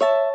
you